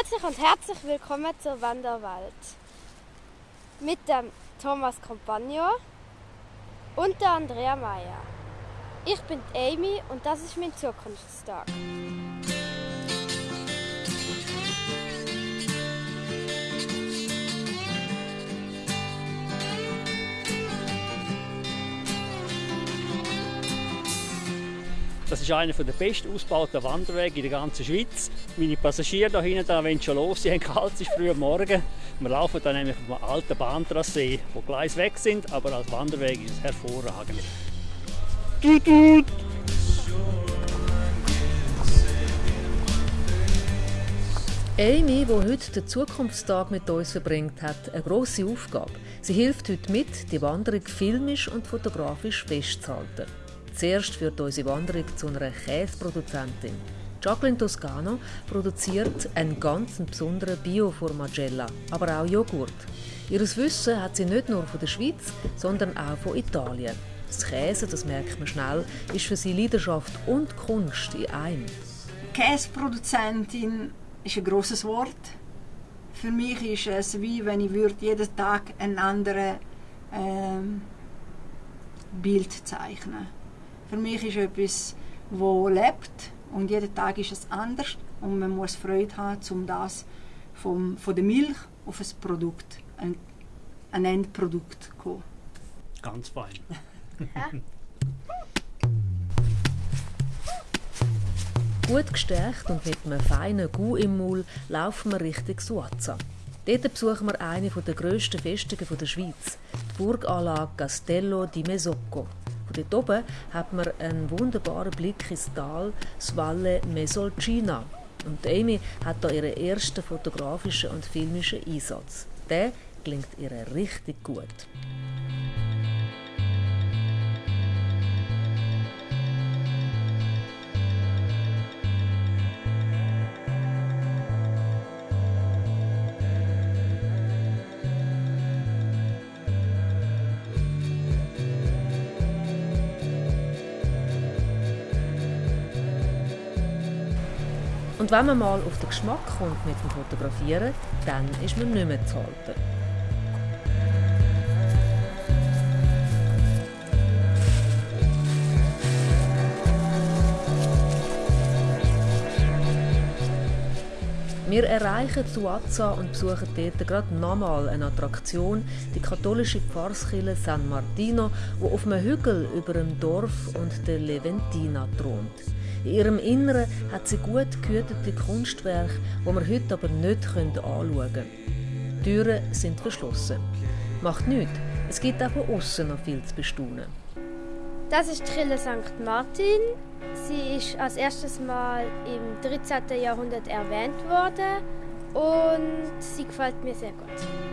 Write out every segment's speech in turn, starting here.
Grüezi und herzlich willkommen zur Wanderwelt. Mit dem Thomas Compagno und der Andrea Meyer. Ich bin Amy und das ist mein Zukunftstag. Das ist einer der besten ausgebauten Wanderwege in der ganzen Schweiz. Meine Passagiere hier hinten da wollen schon los, sie haben kalt, es ist früh am Morgen. Wir laufen dann nämlich auf einem alten Bahntrassee, wo Gleise weg sind, aber als Wanderweg ist es hervorragend. Tut, tut. Amy, die heute den Zukunftstag mit uns verbringt, hat eine grosse Aufgabe. Sie hilft heute mit, die Wanderung filmisch und fotografisch festzuhalten. Zuerst führt unsere Wanderung zu einer Käseproduzentin. Jacqueline Toscano produziert einen ganz besonderen Bio-Formagella, aber auch Joghurt. Ihres Wissen hat sie nicht nur von der Schweiz, sondern auch von Italien. Das Käse, das merkt man schnell, ist für sie Leidenschaft und Kunst in einem. Käseproduzentin ist ein grosses Wort. Für mich ist es wie wenn ich würde jeden Tag ein anderes ähm, Bild zeichnen würde. Für mich ist etwas, wo lebt und jeden Tag ist es anders und man muss Freude haben, um das vom, von der Milch auf ein Produkt, ein, ein Endprodukt zu kommen. Ganz fein. Gut gestärkt und mit einem feinen Gu im Maul laufen wir Richtung Suaza. Dort besuchen wir eine der grössten Festungen der Schweiz, die Burganlage Castello di Mesocco. Von dort oben hat man einen wunderbaren Blick ins Tal, das Valle Mesolcina. Und Amy hat da ihren ersten fotografischen und filmischen Einsatz. Der klingt ihr richtig gut. Und wenn man mal auf den Geschmack kommt mit dem Fotografieren, dann ist man nicht mehr zu halten. Wir erreichen Suaza und besuchen dort gerade nochmal eine Attraktion, die katholische Pfarrskirche San Martino, wo auf einem Hügel über dem Dorf und der Leventina thront. In ihrem Inneren hat sie gut gehütete Kunstwerke, die wir heute aber nicht anschauen können. Die Türen sind verschlossen. Macht nichts, es gibt auch von außen noch viel zu bestaunen. Das ist die Kirche St. Martin. Sie ist als erstes Mal im 13. Jahrhundert erwähnt worden und sie gefällt mir sehr gut.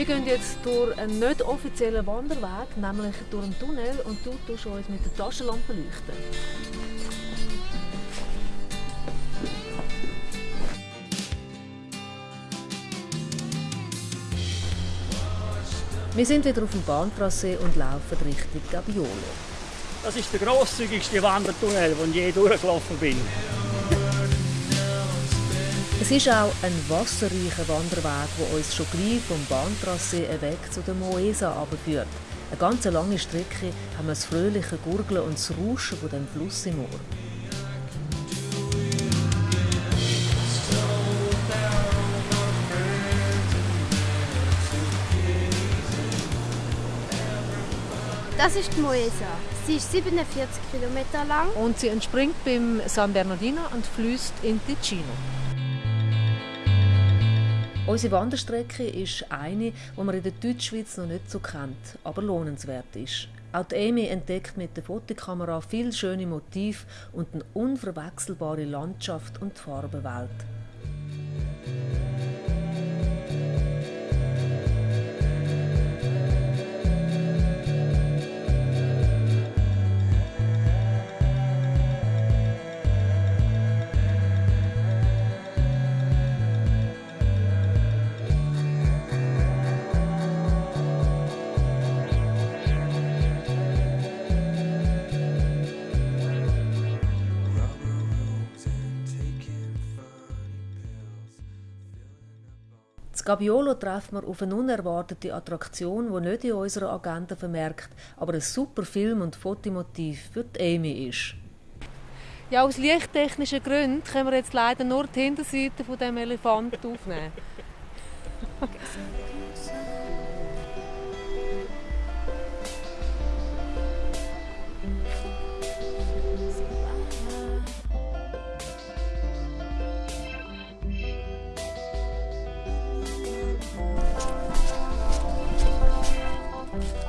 Wir gehen jetzt durch einen nicht offiziellen Wanderweg, nämlich durch einen Tunnel und du tust uns mit der Taschenlampe leuchten. Wir sind wieder auf dem Bahntrassee und laufen Richtung Gabbiolo. Das ist der grosszügigste Wandertunnel, den ich je durchgelaufen bin. Es ist auch ein wasserreicher Wanderweg, der uns schon gleich vom Bahntrassee weg zu der Moesa abführt. Eine ganz lange Strecke haben wir das fröhliche Gurgeln und das Rauschen von dem Fluss im Ohr. Das ist die Moesa. Sie ist 47 Kilometer lang. Und sie entspringt beim San Bernardino und fließt in Ticino. Unsere Wanderstrecke ist eine, die man in der Deutschschweiz noch nicht so kennt, aber lohnenswert ist. Auch die Amy entdeckt mit der Fotokamera viele schöne Motive und eine unverwechselbare Landschaft und Farbenwelt. Das Gabiolo treffen wir auf eine unerwartete Attraktion, die nicht in unserer Agenda vermerkt, aber ein super Film- und Fotomotiv für die Amy ist. Ja, aus lichttechnischen Gründen können wir jetzt leider nur die Hinterseite von dem Elefant aufnehmen.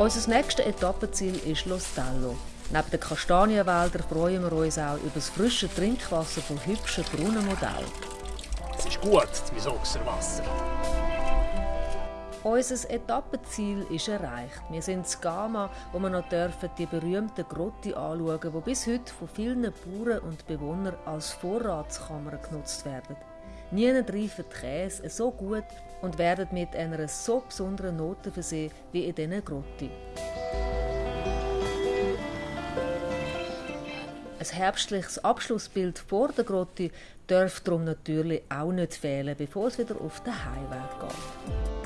Unser nächstes Etappenziel ist Los Tallo. Neben den Kastanienwäldern freuen wir uns auch über das frische Trinkwasser von hübschen Brunnenmodellen. Es ist gut, mein Ochserwasser. Unser Etappenziel ist erreicht. Wir sind in Gama, wo wir noch dürfen die berühmte Grotte anschauen, die bis heute von vielen Bauern und Bewohnern als Vorratskammer genutzt werden. Niemand reifen die Käse so gut und werden mit einer so besonderen Note versehen wie in diesen Grotte. Ein herbstliches Abschlussbild vor der Grotte darf darum natürlich auch nicht fehlen, bevor es wieder auf den Heimweg geht.